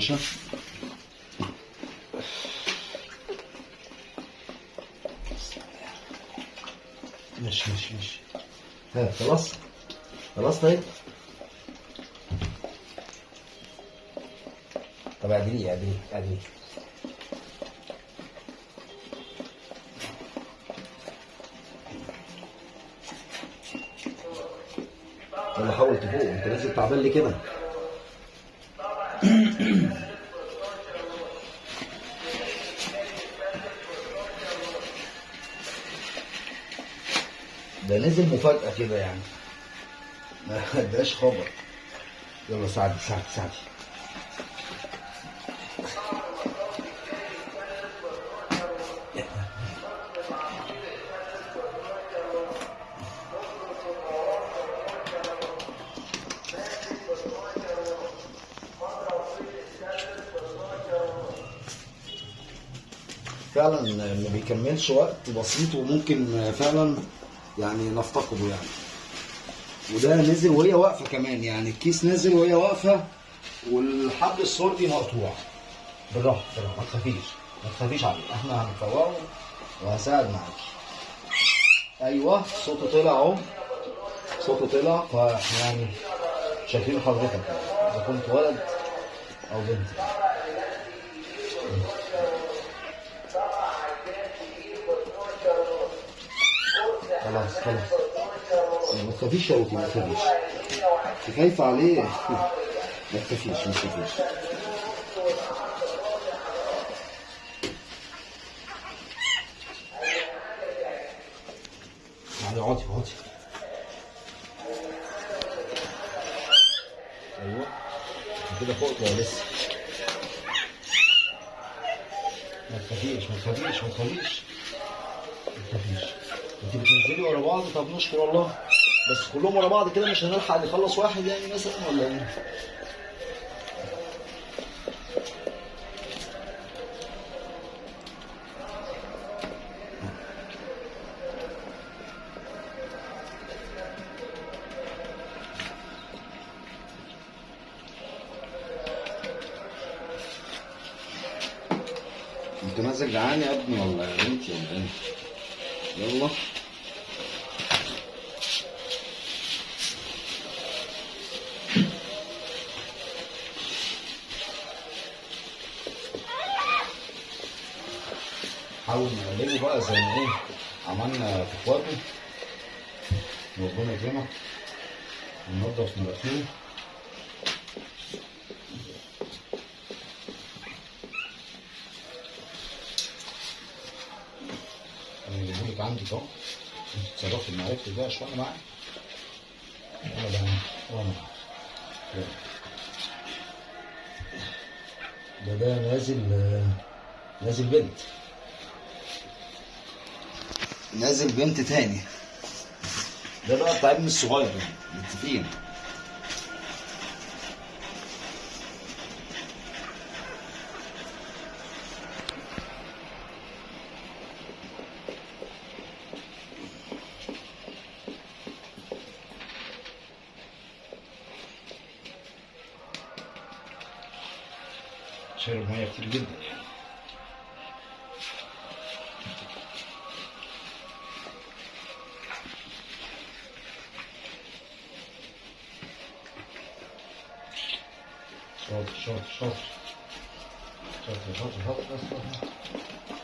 باشا. ماشي ماشي ماشي. ها خلاص؟ خلاص طيب؟ طب اعدليه اعدليه اعدليه. يلا حاول تفوق انت لازم تعبان لي كده. ده نزل مفاجأة كده يعني. ما اداش خبر. يلا ساعدي ساعدي ساعدي فعلا ما بيكملش وقت بسيط وممكن فعلا يعني نفتقده يعني. وده نزل وهي واقفة كمان يعني الكيس نزل وهي واقفة والحبل الصوتي مقطوع. بالراحة بالراحة ما تخافيش ما تخافيش عليه. إحنا هنفوقه وهساعد معاكي أيوه صوته طلع أهو. صوته طلع فاحنا يعني شايفين حضرتك. إذا كنت ولد أو بنت. خلاص خلاص. ما تخافيش يا أوتي ما تخافيش. انت خايفه عليه؟ ما تخافيش ما تخافيش. يعني اقعدي اقعدي أيوه. كده فوقت ولا لسه. ما تخافيش ما تخافيش ما تخافيش. ما تخافيش. بتنزلي ورا بعض طب نشكر الله بس كلهم ورا بعض كده مش هنلحق نخلص واحد يعني مثلا ولا إيه؟ انت نازل جعان يا ابني ولا يا بنتي؟ يلا زي ما إيه عملنا في اخواته ربنا يكرمك. وننضف مناخيره أنا جايبهولك عندي اهو أنت تتصرفي معرفتي بقى شوية معايا يلا بقى وأنا. ده ده نازل نازل بنت. نازل بنت تاني. ده بقى بتاع ابني الصغير متفقين شاطر شاطر شاطر شاطر شاطر شاطر شاطر إيه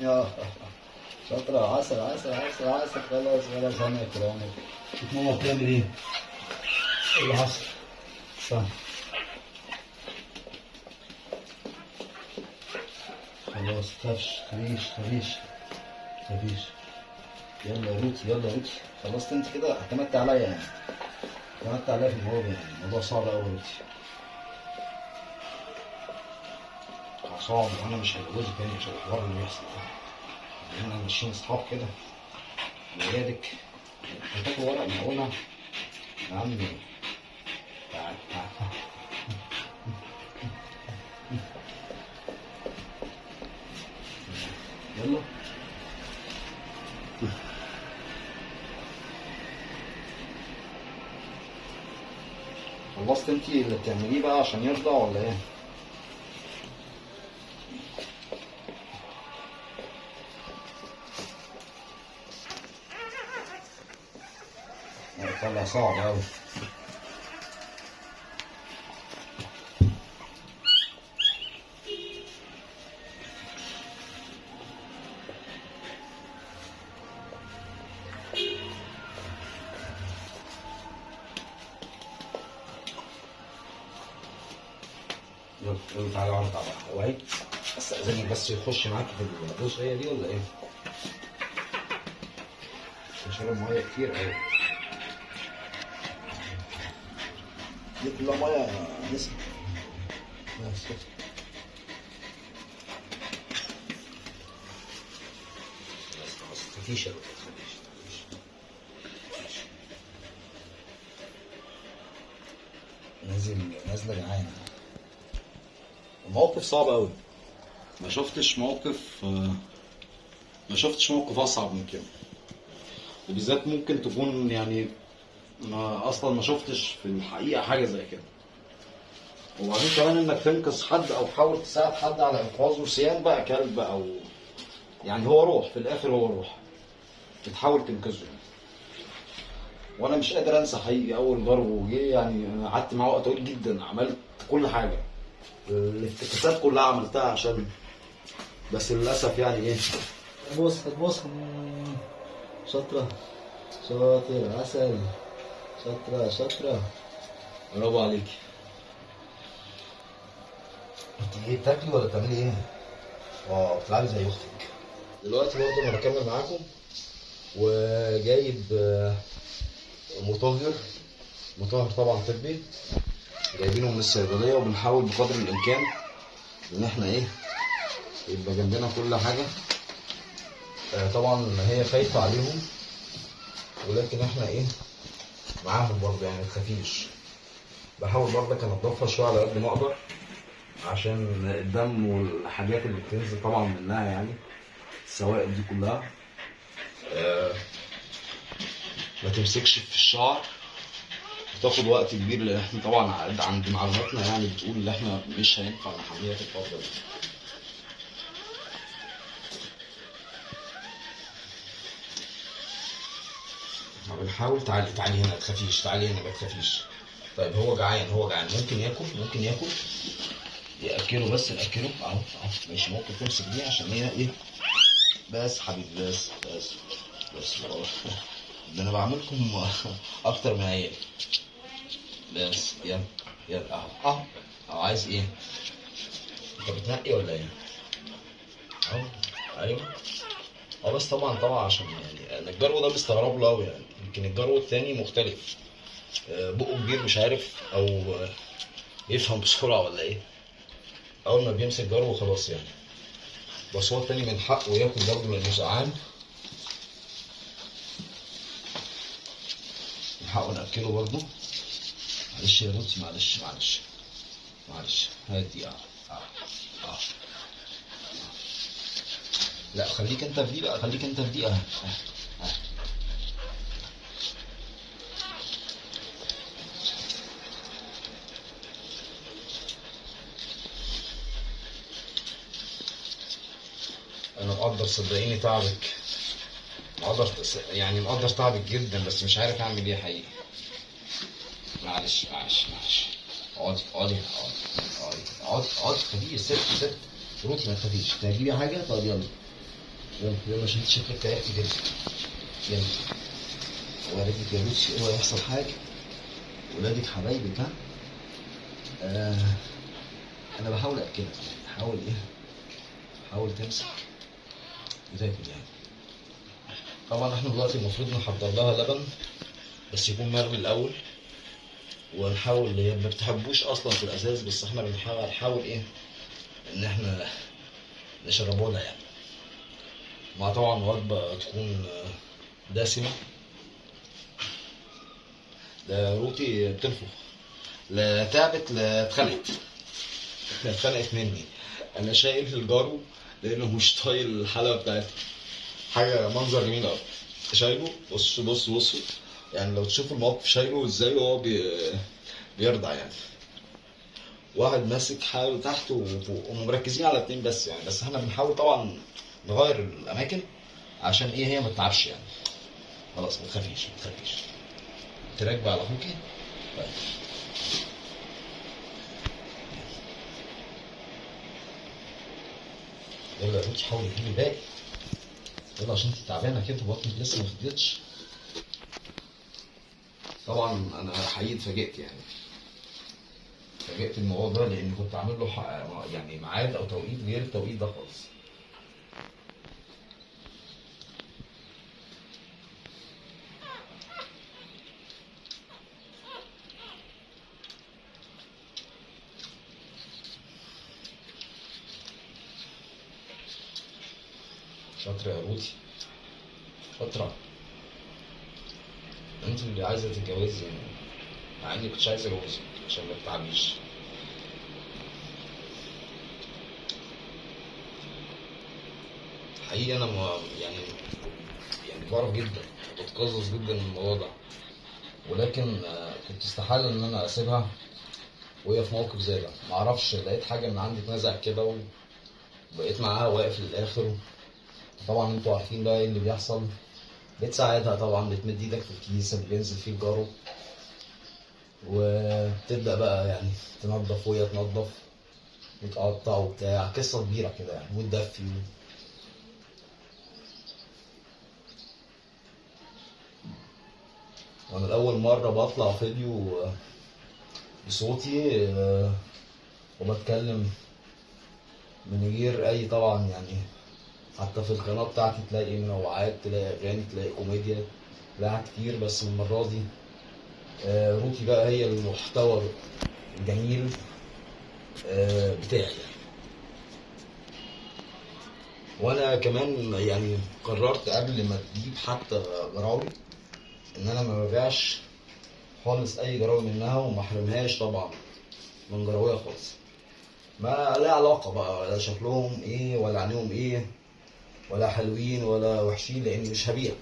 يا شاطرة عسل عسل عسل عسل خلاص خلاص هناكل هناكل شوف ماما بتعمل إيه؟ اللي حصل؟ استنى. خلاص تخافش تخافيش تخافيش تخافيش يلا يا روتي يلا يا روتي خلصت انت كده؟ اعتمدت عليا يعني. اعتمدت عليها في الموضوع يعني. الموضوع صعب قوي دلوقتي. صعب وأنا مش هتجوزك تاني عشان الحوار اللي بيحصل ده. إحنا ماشيين اصحاب كده. ولادك هتاكل ورق معونه يا عم. تعال تعال يلا. خلصت انتي اللي بتعمليه بقى عشان يرضع ولا إيه؟ صعب أوي. يلا تعالى اقعد على وعي بس اذنك بس يخش معاك في الجزئيه دي ولا إيه؟ بشرب ميه كتير قوي خلاص تفيش يا. نازل نازله جعانه صعب قوي ما شفتش موقف ما شفتش موقف أصعب من كده. وبالذات ممكن تكون يعني ما أصلا ما شفتش في الحقيقة حاجة زي كده. وبعدين كمان إنك تنقذ حد أو تحاول تساعد حد على إنقاذه سيان بقى كلب أو يعني هو روح في الآخر هو روح. بتحاول تنقذه. وأنا مش قادر أنسى حقيقي أول ضرب جه يعني قعدت معاه وقت طويل جدا عملت كل حاجة. الافتكاسات كلها عملتها عشان بس للأسف يعني إيه؟ بص بص شاطرة. شاطر عسل. شاطره شاطره برافو عليكي انت إيه بتاكلي ولا بتعملي إيه؟ آه بتلعبي زي أختك دلوقتي برضه أنا بكمل معاكم وجايب مطهر مطهر طبعا طبي جايبينه من الصيدليه وبنحاول بقدر الامكان ان إحنا إيه يبقى جنبنا كل حاجة طبعا هي خايفه عليهم ولكن إحنا إيه معاهم برضه يعني متخافيش بحاول برضك انضفها شوية على قد ما أقدر عشان الدم والحاجات اللي بتنزل طبعا منها يعني السوائل دي كلها. آه، ما تمسكش في الشعر. بتاخد وقت كبير لأن إحنا طبعا عند معلوماتنا يعني بتقول إن إحنا مش هينفع نحميها في الفترة دي ما بنحاول تعالي تعالي هنا تخافيش تعالي هنا ما تخافيش. طيب هو جعان هو جعان. ممكن ياكل؟ ممكن ياكل؟ يأكله بس ناكله أهو أهو. ماشي ممكن تمسك دي عشان هي إيه؟ بس حبيبي بس بس بس. والله. ده أنا بعملكم أكتر من عيال. بس يلا يلا أهو أهو. أهو عايز إيه؟ أنت بتنقي ولا إيه؟ أهو أيوه. آه بس طبعا طبعا عشان يعني أنا الجرو ده مستغرب له قوي يعني. يمكن الجرو التاني مختلف. آه، بقه كبير مش عارف أو يفهم بسرعة ولا إيه. أول ما بيمسك جرو خلاص يعني. بس هو التاني من حقه ياكل برضه لأنه جعان من حقه نأكله برضه. معلش يا روتي معلش معلش معلش. هادي آه آه آه لا خليك أنت في دي بقى خليك أنت في دي آه آه آه أنا مقدر صدقيني تعبك. مقدر يعني مقدر تعبك جدا بس مش عارف أعمل إيه حقيقي. معلش معلش معلش. اقعدي اقعدي اقعدي اقعدي اقعدي خليه ست ست. روتي ما تخافيش. تجيبي حاجة؟ طب يلا. يلا يلا عشان شكلك تعبتي جدا يلا. يا روتي اوعى يحصل حاجة؟ ولادك حبايبك ها؟ آه أنا بحاول اكلك حاول إيه؟ حاول تمسك وتاكل يعني. طبعا إحنا دلوقتي المفروض نحضر لها لبن بس يكون مغلي الأول. ونحاول هي ما بتحبوش أصلا في الاساس بس إحنا بنحاول نحاول إيه؟ إن إحنا نشربه لها يعني. مع طبعا وجبة تكون دسمة. ده روتي بتنفخ. لا تعبت لا اتخنقت. اتخنقت مني. أنا شايل الجرو لأنه مش طايل الحلقة بتاعتي. حاجة منظر جميل قوي شايله؟ بص بص بص. يعني لو تشوفوا الموقف شايله إزاي وهو بي... بيرضع يعني. واحد ماسك حاله تحت وفوق ومركزين على اتنين بس يعني. بس إحنا بنحاول طبعا نغير الأماكن عشان إيه؟ هي ما تتعبش يعني. خلاص ما تخافيش ما تخافيش. تراكبي على اخوكي طيب. يلا يا روتي حاولي تجيبي الباقي. يلا عشان انت تعبانة كده بطنك لسه ما فضيتش. طبعا أنا حقيقي اتفاجئت يعني. اتفاجئت الموضوع ده لأن كنت عامل له يعني ميعاد أو توقيت غير التوقيت ده خالص. شاطرة يا روتي. شاطرة انت اللي عايزة تتجوزي يعني. مع اني كنتش عايز اتجوزك عشان ما تتعبيش. حقيقي أنا ما يعني يعني بعرف جدا بتقزز جدا من الموضوع ده. ولكن آه، كنت استحالة إن أنا أسيبها وهي في موقف زي ده. معرفش لقيت حاجة من عندي اتنزع كده وبقيت معاها واقف للآخر طبعا أنتوا عارفين بقى إيه اللي بيحصل. بتساعدها طبعا بتمد إيدك في الكيس اللي بينزل فيه الجارو وتبدأ بقى يعني تنظف وهي تنظف وتقطع وبتاع. قصة كبيرة كده يعني وتدفي. وأنا الأول مرة بطلع فيديو بصوتي آه، وبتكلم من غير أي طبعا يعني حتى في القناة بتاعتي تلاقي منوعات تلاقي أغاني تلاقي كوميديا تلاقي كتير بس المرة دي آه، روتي بقى هي المحتوى الجميل آه، بتاعي يعني. وأنا كمان يعني قررت قبل ما تجيب حتى جراوي إن أنا ما ببيعش خالص أي جراوي منها وما أحرمهاش طبعا من جراوية خالص ما لا علاقة بقى ولا شكلهم إيه ولا عينيهم إيه ولا حلوين ولا وحشين لاني مش هبيع.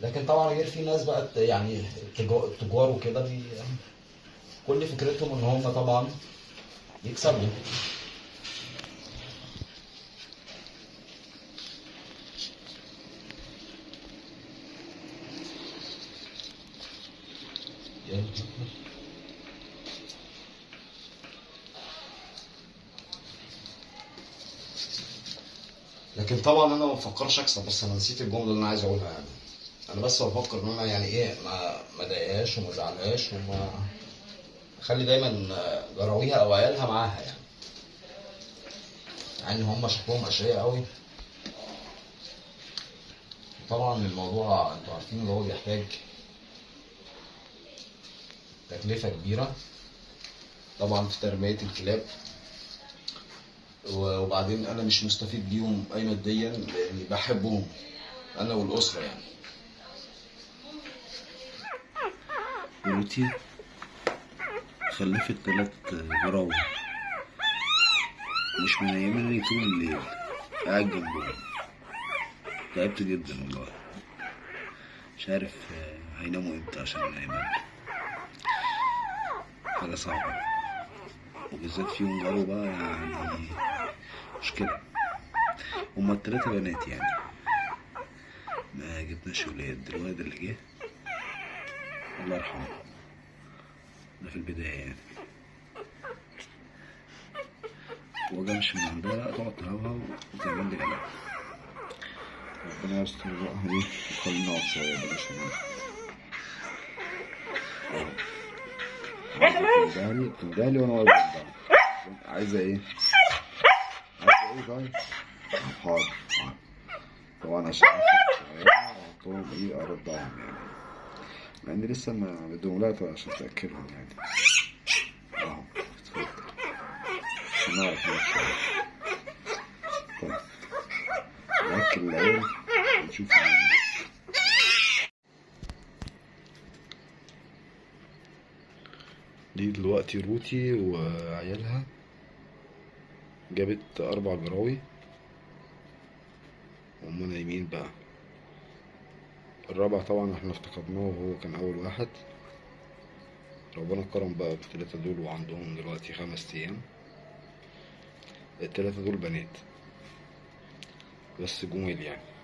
لكن طبعا غير في ناس بقى يعني التجار وكده كل فكرتهم إن هم طبعا يكسبوا يلا. لكن طبعا أنا ما بفكرش أكسب بس أنا نسيت الجملة اللي أنا عايز أقولها يعني. أنا بس بفكر إن أنا يعني إيه ما ما اضايقهاش وما ازعلهاش وما أخلي دايما جراويها أو عيالها معاها يعني. إن هم شكلهم أشقياء قوي طبعا الموضوع أنتوا عارفين اللي هو بيحتاج تكلفة كبيرة. طبعا في تربية الكلاب. وبعدين أنا مش مستفيد بيهم أي ماديا لأني بحبهم أنا والأسرة يعني. روتي خلفت تلات جراوي مش منيمني طول الليل قاعد جنبهم. تعبت جدا والله. مش عارف آه، هيناموا إمتى عشان انيمهم حاجة صعبة. وبالذات فيهم جرو بقى يعني مشكلة هما التلاتة بنات يعني. ما جبناش ولاد. الواد اللي جه الله يرحمه. ده في البداية يعني. وجا مش من عندها لا تقعد تهوهو وتعمل لي قلق ربنا يستر بقى. إيه وخلينا نقعد شوية بلاش عايزة تندهلي تندهلي وأنا واقف عايزة إيه؟ طيب؟ حاضر حاضر. طبعا عشان احطهم إيه ارضعهم يعني مع إني لسه ما بدهم لا عشان تاكلهم يعني. اهو اتفضل. عشان نعرف نمشي طيب. ناكل العيال ونشوف دي دلوقتي روتي وعيالها؟ جابت أربع جراوي. وهم نايمين بقى. الرابع طبعا إحنا افتقدناه وهو كان أول واحد. ربنا كرم بقى بالتلاتة دول وعندهم دلوقتي خمس أيام. التلاتة دول بنات. بس جمال يعني.